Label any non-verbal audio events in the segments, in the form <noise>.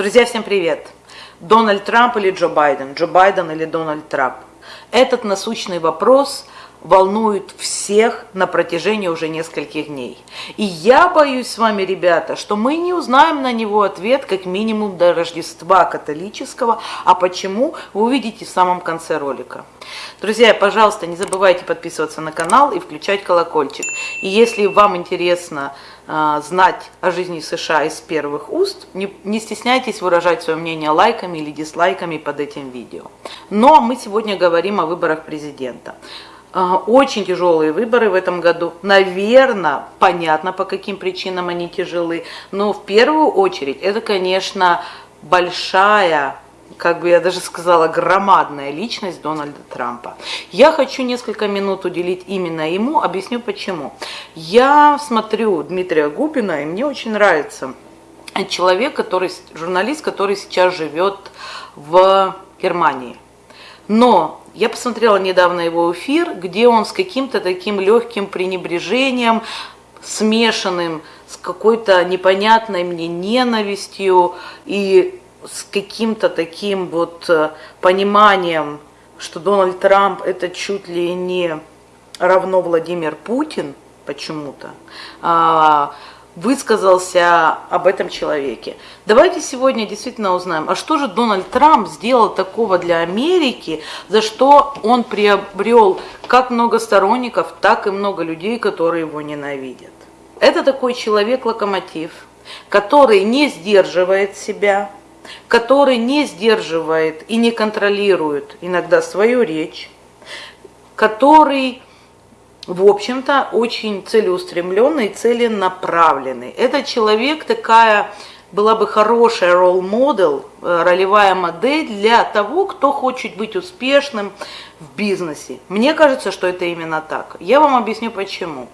Друзья, всем привет! Дональд Трамп или Джо Байден? Джо Байден или Дональд Трамп? Этот насущный вопрос волнует всех на протяжении уже нескольких дней. И я боюсь с вами, ребята, что мы не узнаем на него ответ как минимум до Рождества католического. А почему, вы увидите в самом конце ролика. Друзья, пожалуйста, не забывайте подписываться на канал и включать колокольчик. И если вам интересно э, знать о жизни США из первых уст, не, не стесняйтесь выражать свое мнение лайками или дизлайками под этим видео. Но мы сегодня говорим о выборах президента. Очень тяжелые выборы в этом году. Наверное, понятно, по каким причинам они тяжелы. Но в первую очередь это, конечно, большая как бы я даже сказала, громадная личность Дональда Трампа. Я хочу несколько минут уделить именно ему, объясню почему. Я смотрю Дмитрия Губина, и мне очень нравится человек, который, журналист, который сейчас живет в Германии. Но я посмотрела недавно его эфир, где он с каким-то таким легким пренебрежением, смешанным с какой-то непонятной мне ненавистью и с каким-то таким вот э, пониманием, что Дональд Трамп это чуть ли не равно Владимир Путин почему-то, а, высказался об этом человеке. Давайте сегодня действительно узнаем, а что же Дональд Трамп сделал такого для Америки, за что он приобрел как много сторонников, так и много людей, которые его ненавидят. Это такой человек-локомотив, который не сдерживает себя, который не сдерживает и не контролирует иногда свою речь, который в общем-то, очень целеустремленный, целенаправленный. Этот человек такая была бы хорошая ролл-модел, э, ролевая модель для того, кто хочет быть успешным в бизнесе. Мне кажется, что это именно так. Я вам объясню почему.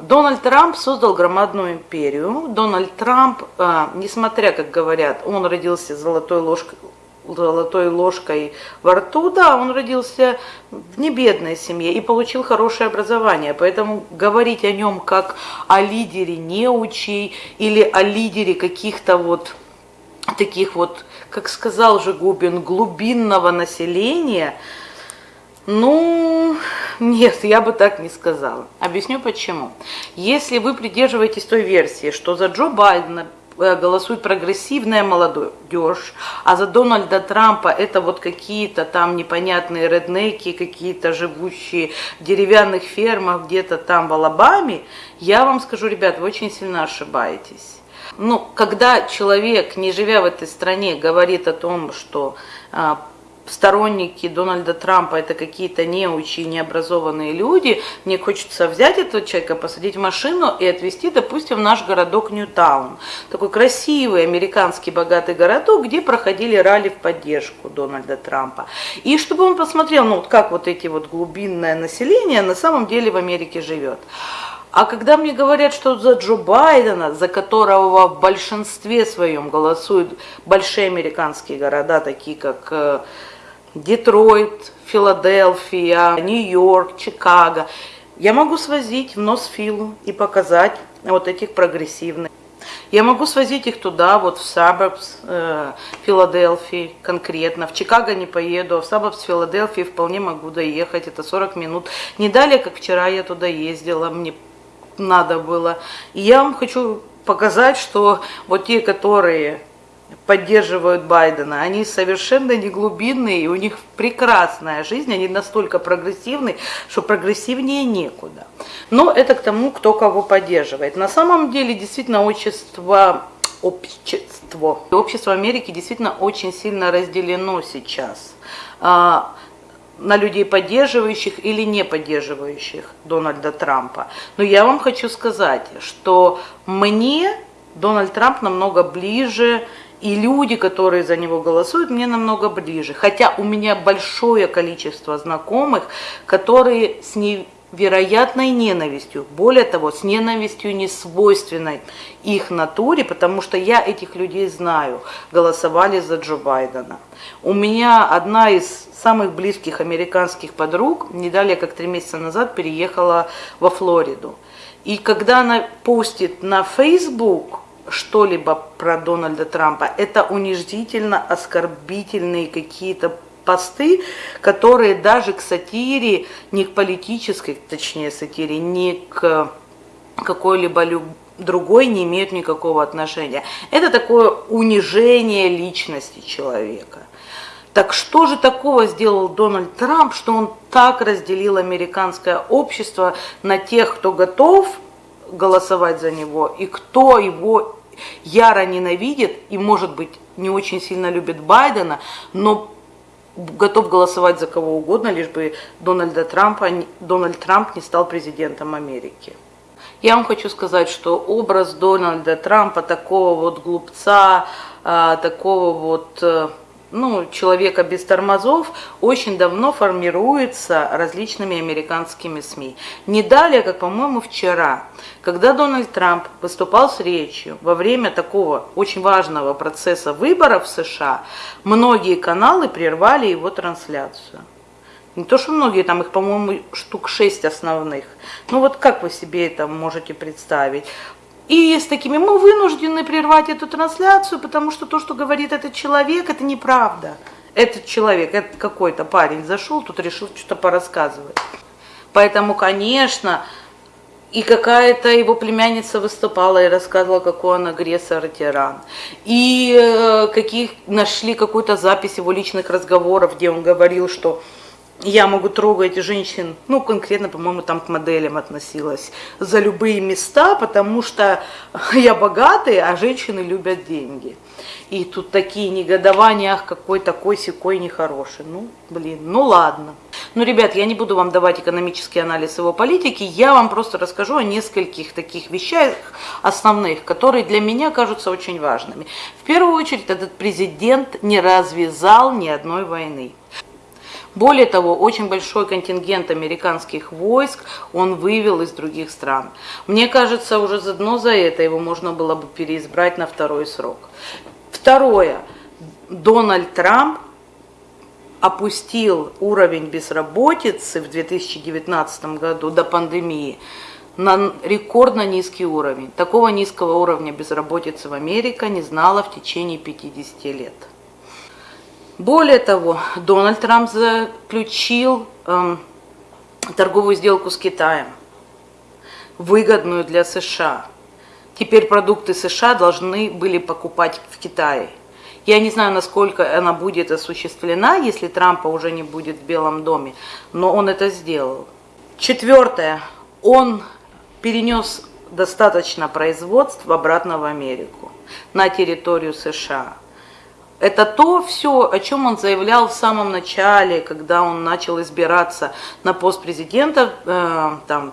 Дональд Трамп создал громадную империю. Дональд Трамп, э, несмотря, как говорят, он родился золотой ложкой, золотой ложкой во рту, да, он родился в небедной семье и получил хорошее образование, поэтому говорить о нем как о лидере неучей или о лидере каких-то вот таких вот, как сказал же Губин, глубинного населения, ну, нет, я бы так не сказала. Объясню почему. Если вы придерживаетесь той версии, что за Джо Байдена голосует прогрессивная молодежь, а за Дональда Трампа это вот какие-то там непонятные реднеки, какие-то живущие в деревянных фермах где-то там в Алабаме, я вам скажу, ребят, вы очень сильно ошибаетесь. Ну, когда человек, не живя в этой стране, говорит о том, что а, сторонники Дональда Трампа это какие-то неучи, необразованные люди, мне хочется взять этого человека, посадить в машину и отвезти, допустим, в наш городок Ньютаун. Такой красивый американский богатый городок, где проходили ралли в поддержку Дональда Трампа. И чтобы он посмотрел, ну, вот как вот эти вот глубинное население на самом деле в Америке живет. А когда мне говорят, что за Джо Байдена, за которого в большинстве своем голосуют большие американские города, такие как э, Детройт, Филадельфия, Нью-Йорк, Чикаго. Я могу свозить в Носфилу и показать вот этих прогрессивных. Я могу свозить их туда, вот в Саббс э, Филадельфии конкретно. В Чикаго не поеду, а в Саббс Филадельфии вполне могу доехать. Это 40 минут. Не далее, как вчера я туда ездила, мне надо было. И я вам хочу показать, что вот те, которые поддерживают Байдена, они совершенно не глубинные, и у них прекрасная жизнь, они настолько прогрессивны, что прогрессивнее некуда. Но это к тому, кто кого поддерживает. На самом деле, действительно, общество, общество, общество Америки действительно очень сильно разделено сейчас а, на людей, поддерживающих или не поддерживающих Дональда Трампа. Но я вам хочу сказать, что мне Дональд Трамп намного ближе, и люди, которые за него голосуют, мне намного ближе. Хотя у меня большое количество знакомых, которые с невероятной ненавистью, более того, с ненавистью не свойственной их натуре, потому что я этих людей знаю, голосовали за Джо Байдена. У меня одна из самых близких американских подруг, не далее как три месяца назад, переехала во Флориду. И когда она постит на Facebook что-либо про Дональда Трампа. Это унижительно оскорбительные какие-то посты, которые даже к сатире, не к политической, точнее сатире, не к какой-либо другой не имеют никакого отношения. Это такое унижение личности человека. Так что же такого сделал Дональд Трамп, что он так разделил американское общество на тех, кто готов голосовать за него, и кто его яро ненавидит и, может быть, не очень сильно любит Байдена, но готов голосовать за кого угодно, лишь бы Дональда Трампа, Дональд Трамп не стал президентом Америки. Я вам хочу сказать, что образ Дональда Трампа, такого вот глупца, а, такого вот э, ну, человека без тормозов очень давно формируется различными американскими СМИ. Не далее, как, по-моему, вчера, когда Дональд Трамп выступал с речью во время такого очень важного процесса выборов в США, многие каналы прервали его трансляцию. Не то, что многие, там их, по-моему, штук шесть основных. Ну вот как вы себе это можете представить? И с такими мы вынуждены прервать эту трансляцию, потому что то, что говорит этот человек, это неправда. Этот человек, этот какой-то парень зашел, тут решил что-то порассказывать. Поэтому, конечно, и какая-то его племянница выступала и рассказывала, какой он агрессор и тиран. И э, каких нашли какую-то запись его личных разговоров, где он говорил, что я могу трогать женщин, ну, конкретно, по-моему, там к моделям относилась, за любые места, потому что <laughs> я богатый, а женщины любят деньги. И тут такие негодования, ах, какой такой секой нехороший. Ну, блин, ну ладно. Ну, ребят, я не буду вам давать экономический анализ его политики, я вам просто расскажу о нескольких таких вещах основных, которые для меня кажутся очень важными. В первую очередь, этот президент не развязал ни одной войны. Более того, очень большой контингент американских войск он вывел из других стран. Мне кажется, уже заодно за это его можно было бы переизбрать на второй срок. Второе. Дональд Трамп опустил уровень безработицы в 2019 году до пандемии на рекордно низкий уровень. Такого низкого уровня безработицы в Америке не знала в течение 50 лет. Более того, Дональд Трамп заключил эм, торговую сделку с Китаем, выгодную для США. Теперь продукты США должны были покупать в Китае. Я не знаю, насколько она будет осуществлена, если Трампа уже не будет в Белом доме, но он это сделал. Четвертое. Он перенес достаточно производств обратно в Америку, на территорию США. Это то все, о чем он заявлял в самом начале, когда он начал избираться на пост президента э, там,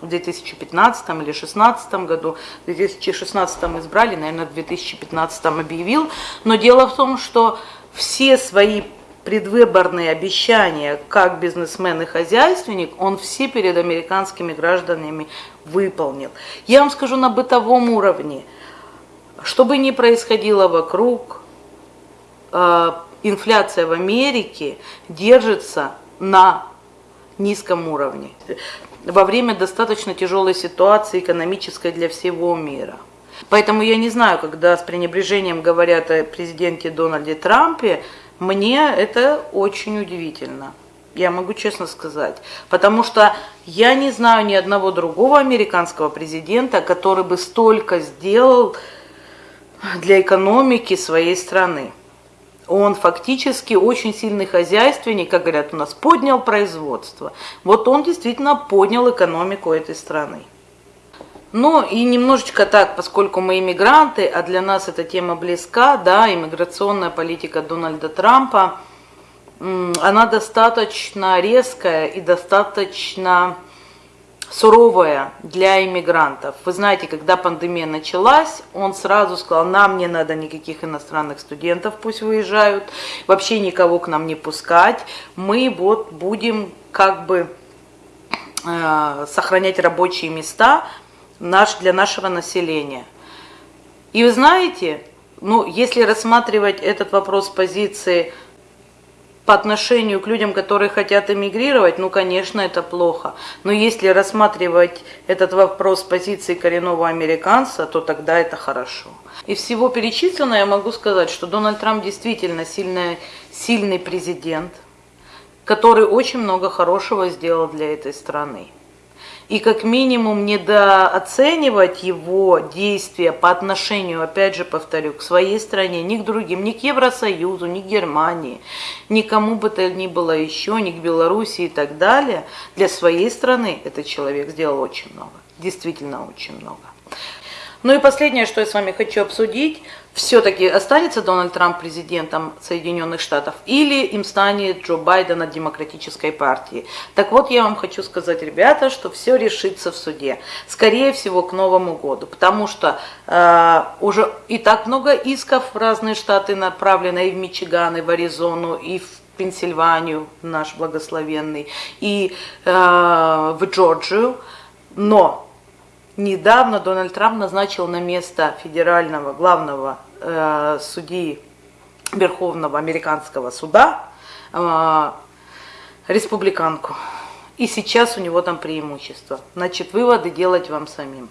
в 2015 или 2016 году. В 2016 избрали, наверное, в 2015 объявил. Но дело в том, что все свои предвыборные обещания, как бизнесмен и хозяйственник, он все перед американскими гражданами выполнил. Я вам скажу на бытовом уровне, что бы ни происходило вокруг, инфляция в Америке держится на низком уровне во время достаточно тяжелой ситуации экономической для всего мира. Поэтому я не знаю, когда с пренебрежением говорят о президенте Дональде Трампе, мне это очень удивительно. Я могу честно сказать. Потому что я не знаю ни одного другого американского президента, который бы столько сделал для экономики своей страны он фактически очень сильный хозяйственник, как говорят у нас, поднял производство. Вот он действительно поднял экономику этой страны. Ну и немножечко так, поскольку мы иммигранты, а для нас эта тема близка, да, иммиграционная политика Дональда Трампа, она достаточно резкая и достаточно суровая для иммигрантов. Вы знаете, когда пандемия началась, он сразу сказал, нам не надо никаких иностранных студентов, пусть выезжают, вообще никого к нам не пускать, мы вот будем как бы э, сохранять рабочие места наш, для нашего населения. И вы знаете, ну, если рассматривать этот вопрос с позиции по отношению к людям, которые хотят эмигрировать, ну, конечно, это плохо. Но если рассматривать этот вопрос с позиции коренного американца, то тогда это хорошо. Из всего перечисленного я могу сказать, что Дональд Трамп действительно сильный, сильный президент, который очень много хорошего сделал для этой страны и как минимум недооценивать его действия по отношению, опять же повторю, к своей стране, ни к другим, ни к Евросоюзу, ни к Германии, никому бы то ни было еще, ни к Белоруссии и так далее, для своей страны этот человек сделал очень много, действительно очень много. Ну и последнее, что я с вами хочу обсудить, все-таки останется Дональд Трамп президентом Соединенных Штатов или им станет Джо Байден от Демократической партии. Так вот, я вам хочу сказать, ребята, что все решится в суде. Скорее всего, к Новому году, потому что э, уже и так много исков в разные штаты направлено, и в Мичиган, и в Аризону, и в Пенсильванию, наш благословенный, и э, в Джорджию. Но Недавно Дональд Трамп назначил на место федерального главного э, судьи Верховного американского суда э, республиканку. И сейчас у него там преимущество. Значит, выводы делать вам самим.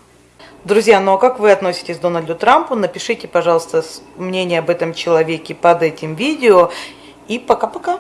Друзья, ну а как вы относитесь к Дональду Трампу? Напишите, пожалуйста, мнение об этом человеке под этим видео. И пока-пока.